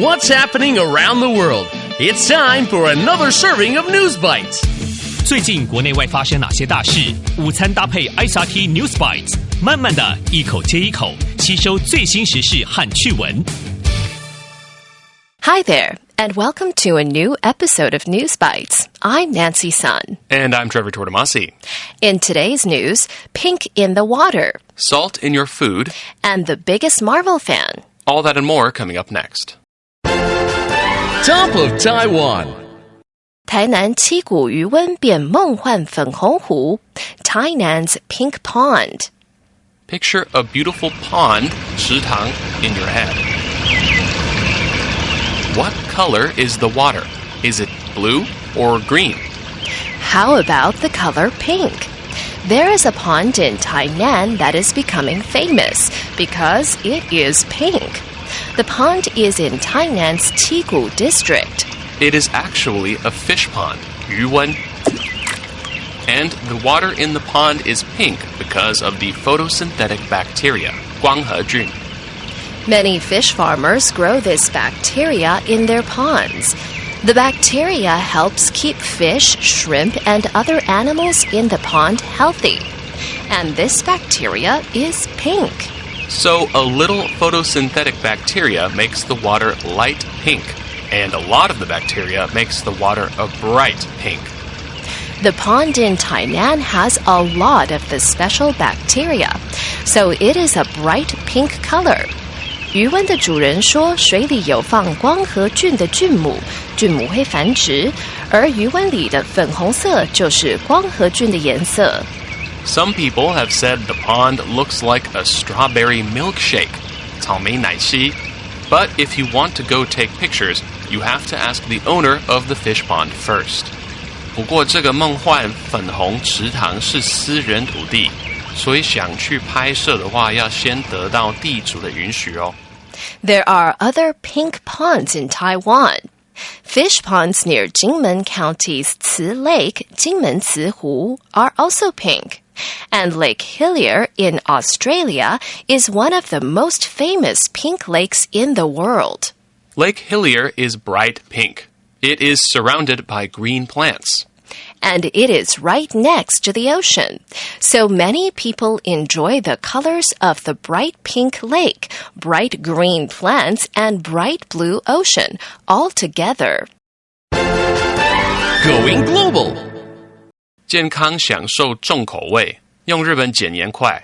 What's happening around the world? It's time for another serving of News Bites. 最近国内外发生哪些大事？午餐搭配 ICRT News Bites，慢慢的一口接一口吸收最新时事和趣闻。Hi there, and welcome to a new episode of News Bites. I'm Nancy Sun. And I'm Trevor Tortomasi. In today's news, pink in the water, salt in your food, and the biggest Marvel fan. All that and more coming up next. Top of Taiwan，台南七股鱼塭变梦幻粉红湖，Tainan's Pink Pond。Picture a beautiful pond 池塘 in your head. What color is the water? Is it blue or green? How about the color pink? There is a pond in Tainan that is becoming famous because it is pink. The pond is in Tainan's Qigu district. It is actually a fish pond, Yuwen. And the water in the pond is pink because of the photosynthetic bacteria, Guanghejun. Many fish farmers grow this bacteria in their ponds. The bacteria helps keep fish, shrimp, and other animals in the pond healthy. And this bacteria is pink. So a little photosynthetic bacteria makes the water light pink, and a lot of the bacteria makes the water a bright pink. The pond in Tainan has a lot of the special bacteria, so it is a bright pink color. 鱼塭的主人说，水里有放光合菌的菌母，菌母会繁殖，而鱼塭里的粉红色就是光合菌的颜色。some people have said the pond looks like a strawberry milkshake, 草莓奶昔. But if you want to go take pictures, you have to ask the owner of the fish pond first. 不过这个梦幻粉红池塘是私人土地，所以想去拍摄的话，要先得到地主的允许哦。There are other pink ponds in Taiwan. Fish ponds near Kinmen County's Ci Lake, Jinmen Ci Hu, are also pink. And Lake Hillier in Australia is one of the most famous pink lakes in the world. Lake Hillier is bright pink. It is surrounded by green plants. And it is right next to the ocean. So many people enjoy the colors of the bright pink lake, bright green plants, and bright blue ocean all together. Going global. 健康享受重口味，用日本减盐筷。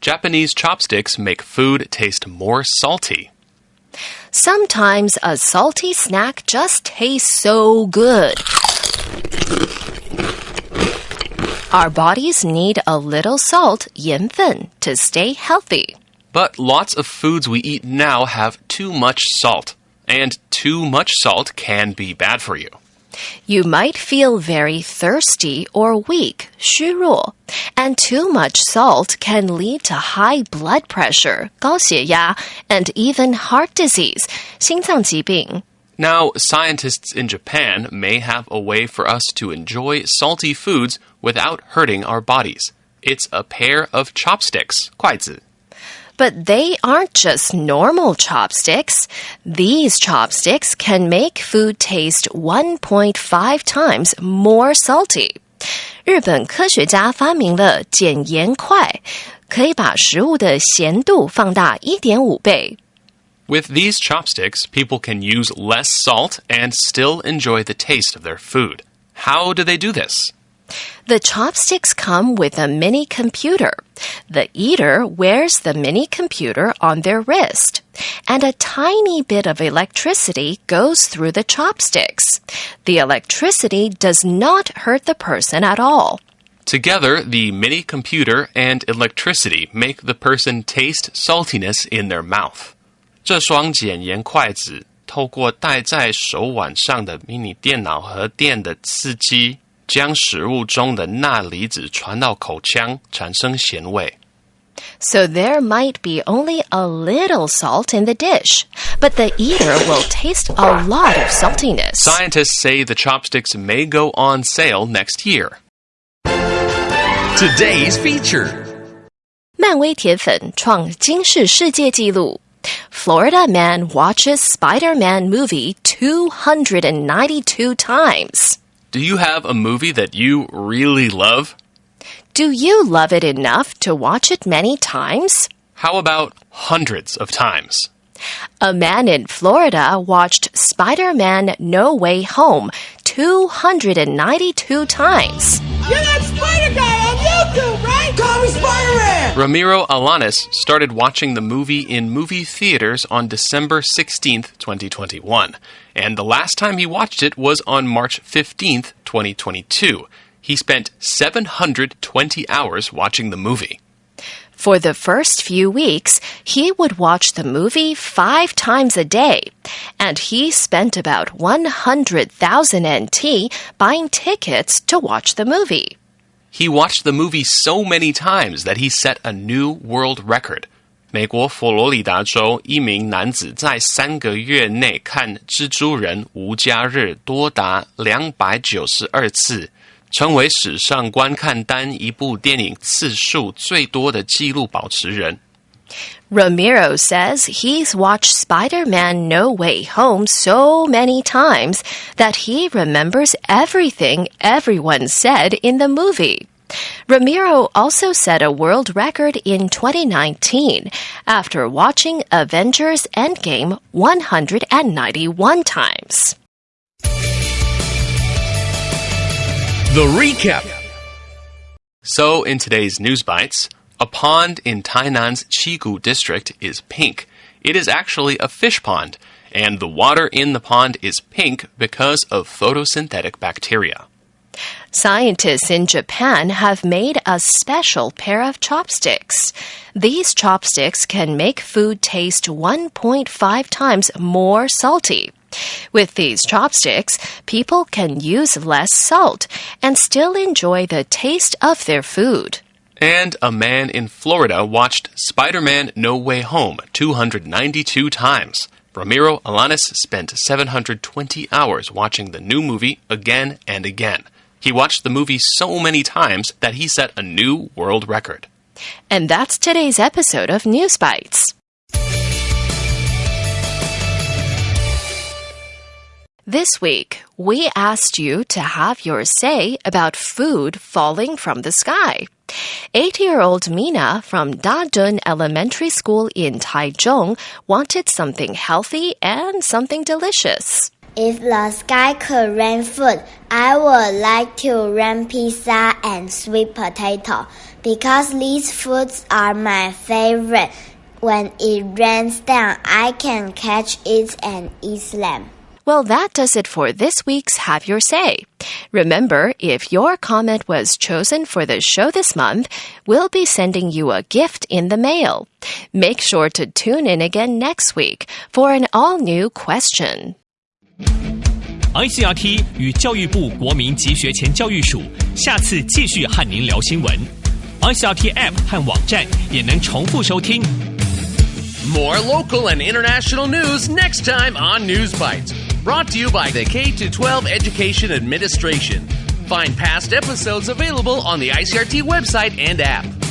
Japanese chopsticks make food taste more salty. Sometimes a salty snack just tastes so good. Our bodies need a little salt, 盐分, to stay healthy. But lots of foods we eat now have too much salt, and too much salt can be bad for you. You might feel very thirsty or weak, 虚弱, and too much salt can lead to high blood pressure, 高血压, and even heart disease, 心脏疾病. Now, scientists in Japan may have a way for us to enjoy salty foods without hurting our bodies. It's a pair of chopsticks, 筷子. But they aren't just normal chopsticks. These chopsticks can make food taste 1.5 times more salty. 日本科学家发明了减盐筷，可以把食物的咸度放大一点五倍。With these chopsticks, people can use less salt and still enjoy the taste of their food. How do they do this? The chopsticks come with a mini computer. The eater wears the mini computer on their wrist, and a tiny bit of electricity goes through the chopsticks. The electricity does not hurt the person at all. Together, the mini computer and electricity make the person taste saltiness in their mouth. 这双减盐筷子透过戴在手腕上的迷你电脑和电的刺激，将食物中的钠离子传到口腔，产生咸味。 So there might be only a little salt in the dish, but the eater will taste a lot of saltiness. Scientists say the chopsticks may go on sale next year. Today's feature. 漫威铁粉创金氏世界纪录。 Florida man watches Spider-Man movie 292 times. Do you have a movie that you really love? Do you love it enough to watch it many times? How about hundreds of times? A man in Florida watched Spider Man No Way Home 292 times. You're that spider guy on Call me Spider Man! Ramiro Alanis started watching the movie in movie theaters on December 16th, 2021. And the last time he watched it was on March 15th, 2022. He spent 720 hours watching the movie. For the first few weeks, he would watch the movie five times a day, and he spent about 100,000 NT buying tickets to watch the movie. He watched the movie so many times that he set a new world record. 美国佛罗里达州一名男子在三个月内看《蜘蛛人无家日》多达两百九十二次。成为史上观看单一部电影次数最多的纪录保持人。Ramiro says he's watched Spider Man No Way Home so many times that he remembers everything everyone said in the movie. Ramiro also set a world record in 2019 after watching Avengers Endgame 191 times. The recap. So, in today's News Bites, a pond in Tainan's Qigu district is pink. It is actually a fish pond, and the water in the pond is pink because of photosynthetic bacteria. Scientists in Japan have made a special pair of chopsticks. These chopsticks can make food taste 1.5 times more salty. With these chopsticks, people can use less salt and still enjoy the taste of their food. And a man in Florida watched Spider Man No Way Home 292 times. Ramiro Alanis spent 720 hours watching the new movie again and again. He watched the movie so many times that he set a new world record. And that's today's episode of News Bites. This week, we asked you to have your say about food falling from the sky. Eight year old Mina from Dadun Elementary School in Taichung wanted something healthy and something delicious. If the sky could rain food, I would like to rain pizza and sweet potato because these foods are my favorite. When it rains down, I can catch it and eat them. Well, that does it for this week's Have Your Say. Remember, if your comment was chosen for the show this month, we'll be sending you a gift in the mail. Make sure to tune in again next week for an all new question. ICRT 与教育部国民及学前教育署下次继续和您聊新闻。ICRT App 和网站也能重复收听。 More local and international news next time on News Bites. Brought to you by the K 12 Education Administration. Find past episodes available on the ICRT website and app.